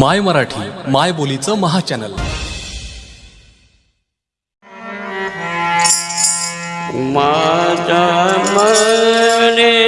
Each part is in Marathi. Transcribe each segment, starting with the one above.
माय मराठी माय बोलीचं महाचॅनल. माझ्या मने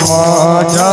মজা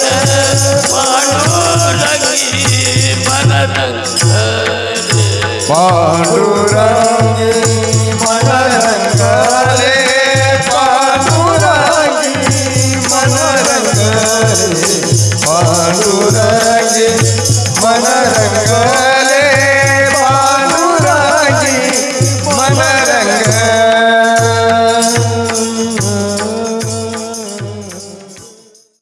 पांडुरंग